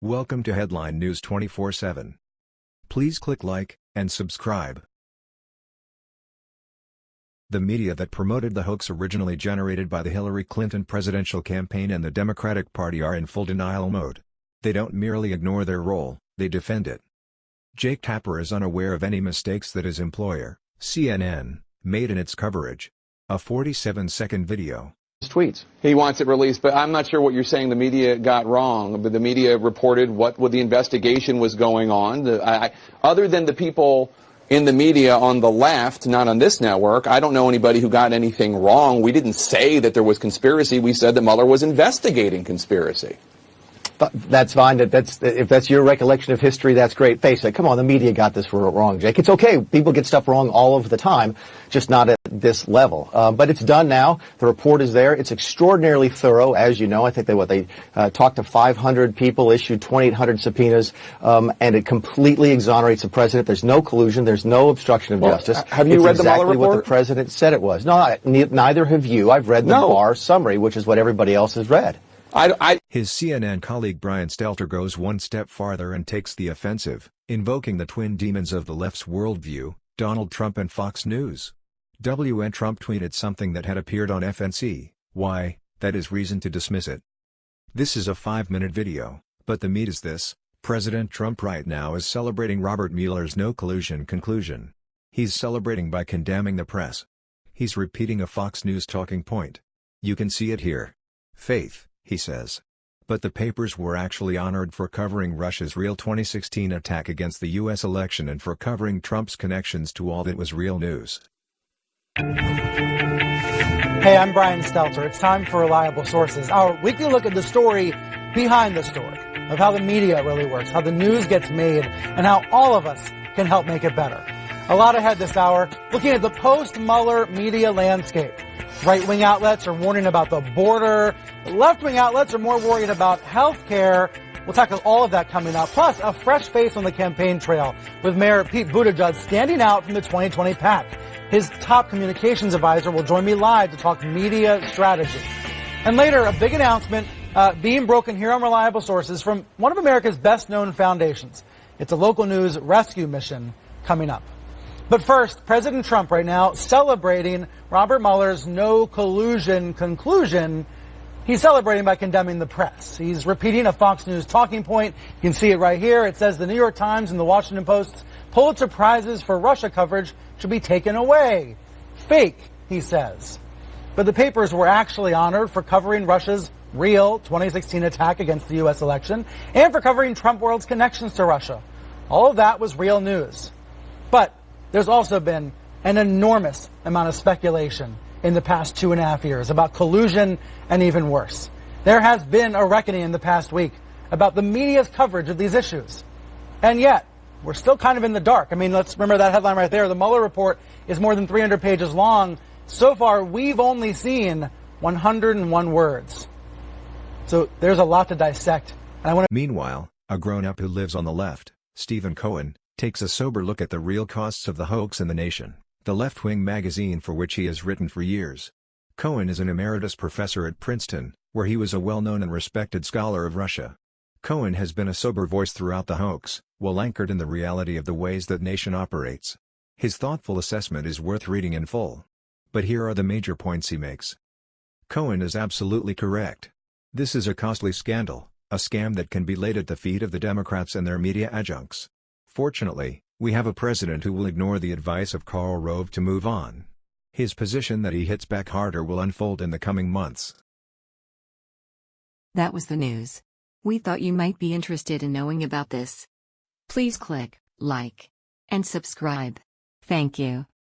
Welcome to Headline News 24/7. Please click like and subscribe. The media that promoted the hoax originally generated by the Hillary Clinton presidential campaign and the Democratic Party are in full denial mode. They don't merely ignore their role, they defend it. Jake Tapper is unaware of any mistakes that his employer, CNN, made in its coverage. A 47-second video tweets. He wants it released, but I'm not sure what you're saying the media got wrong. But the media reported what, what the investigation was going on. The, I, other than the people in the media on the left, not on this network, I don't know anybody who got anything wrong. We didn't say that there was conspiracy. We said that Mueller was investigating conspiracy But that's fine. That, that's if that's your recollection of history, that's great. Face it. Come on, the media got this wrong, Jake. It's okay. People get stuff wrong all of the time, just not at this level. Uh, but it's done now. The report is there. It's extraordinarily thorough, as you know. I think they what they uh, talked to 500 people, issued 2,800 subpoenas, um, and it completely exonerates the president. There's no collusion. There's no obstruction of well, justice. Have you it's read exactly the Mueller report? what the president said it was. No, I, neither have you. I've read the no. Barr summary, which is what everybody else has read. I, I, His CNN colleague Brian Stelter goes one step farther and takes the offensive, invoking the twin demons of the left's worldview, Donald Trump and Fox News. WN Trump tweeted something that had appeared on FNC, why, that is reason to dismiss it. This is a five-minute video, but the meat is this, President Trump right now is celebrating Robert Mueller's no collusion conclusion. He's celebrating by condemning the press. He's repeating a Fox News talking point. You can see it here. Faith he says. But the papers were actually honored for covering Russia's real 2016 attack against the U.S. election and for covering Trump's connections to all that was real news. Hey, I'm Brian Stelter. It's time for Reliable Sources, our weekly look at the story behind the story of how the media really works, how the news gets made, and how all of us can help make it better. A lot ahead this hour, looking at the post-Mueller media landscape. Right-wing outlets are warning about the border. Left-wing outlets are more worried about health care. We'll tackle all of that coming up. Plus, a fresh face on the campaign trail with Mayor Pete Buttigieg standing out from the 2020 pack. His top communications advisor will join me live to talk media strategy. And later, a big announcement uh, being broken here on Reliable Sources from one of America's best known foundations. It's a local news rescue mission coming up. But first, President Trump right now celebrating Robert Mueller's no collusion conclusion. He's celebrating by condemning the press. He's repeating a Fox News talking point. You can see it right here. It says the New York Times and the Washington Post Pulitzer Prizes for Russia coverage should be taken away. Fake, he says. But the papers were actually honored for covering Russia's real 2016 attack against the U.S. election and for covering Trump World's connections to Russia. All of that was real news. But there's also been an enormous amount of speculation in the past two and a half years about collusion and even worse. There has been a reckoning in the past week about the media's coverage of these issues. And yet, we're still kind of in the dark. I mean, let's remember that headline right there. The Mueller report is more than 300 pages long. So far, we've only seen 101 words. So there's a lot to dissect. And I want to Meanwhile, a grown-up who lives on the left, Stephen Cohen, takes a sober look at the real costs of the hoax in the nation, the left-wing magazine for which he has written for years. Cohen is an emeritus professor at Princeton, where he was a well-known and respected scholar of Russia. Cohen has been a sober voice throughout the hoax, well anchored in the reality of the ways that nation operates. His thoughtful assessment is worth reading in full. But here are the major points he makes. Cohen is absolutely correct. This is a costly scandal, a scam that can be laid at the feet of the Democrats and their media adjuncts. Fortunately, we have a president who will ignore the advice of Karl Rove to move on. His position that he hits back harder will unfold in the coming months. That was the news. We thought you might be interested in knowing about this. Please click like and subscribe. Thank you.